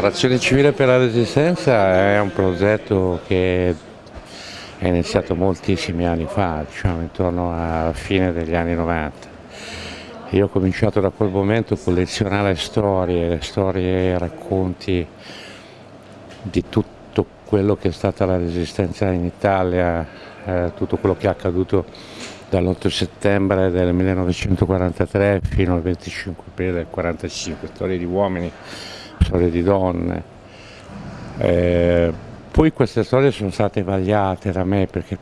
L'Azione Civile per la Resistenza è un progetto che è iniziato moltissimi anni fa, diciamo intorno alla fine degli anni 90. Io ho cominciato da quel momento a collezionare storie, storie e racconti di tutto quello che è stata la resistenza in Italia, eh, tutto quello che è accaduto dall'8 settembre del 1943 fino al 25 aprile del 1945, storie di uomini, storie di donne. Eh, poi queste storie sono state vagliate da me perché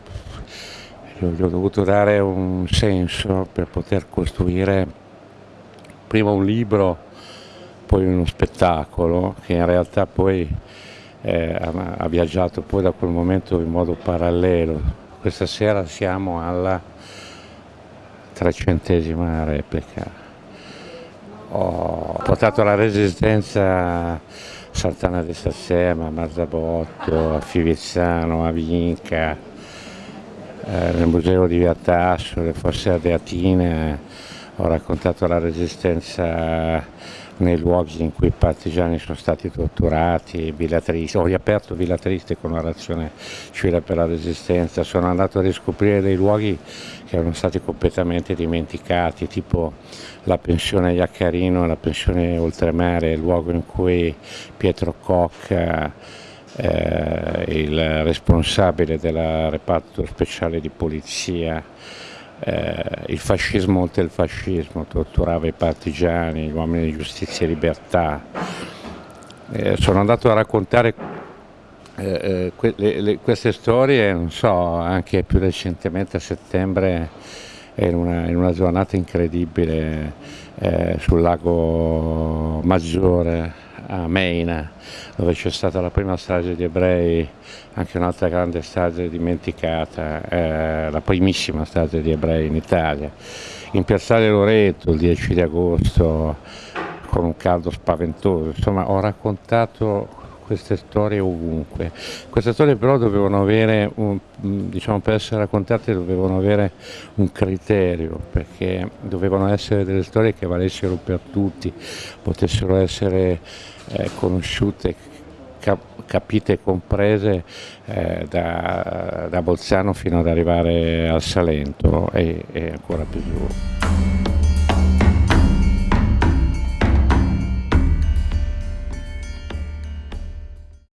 gli ho dovuto dare un senso per poter costruire prima un libro, poi uno spettacolo che in realtà poi eh, ha viaggiato poi da quel momento in modo parallelo. Questa sera siamo alla trecentesima replica ho portato la resistenza a Sant'Anna di Sassema, a Marzabotto, a Fivizzano, a Vinca, eh, nel museo di Via Tasso, le fosse adeatine, ho raccontato la resistenza nei luoghi in cui i partigiani sono stati torturati, Villa ho riaperto Villa Triste con una razione civile per la resistenza, sono andato a riscoprire dei luoghi che erano stati completamente dimenticati, tipo la pensione Iaccarino la pensione Oltremare, il luogo in cui Pietro Cocca, eh, il responsabile del reparto speciale di polizia, eh, il fascismo oltre il fascismo, torturava i partigiani, gli uomini di giustizia e libertà. Eh, sono andato a raccontare eh, eh, que le, le, queste storie, non so, anche più recentemente a settembre in una, in una giornata incredibile eh, sul lago Maggiore a Meina, dove c'è stata la prima strage di ebrei, anche un'altra grande strage dimenticata, eh, la primissima strage di ebrei in Italia. In Piazzale Loreto il 10 di agosto con un caldo spaventoso, insomma ho raccontato queste storie ovunque. Queste storie però dovevano avere, un, diciamo per essere raccontate dovevano avere un criterio, perché dovevano essere delle storie che valessero per tutti, potessero essere eh, conosciute, cap capite e comprese eh, da, da, Bolzano fino ad arrivare al Salento e, e ancora più giù.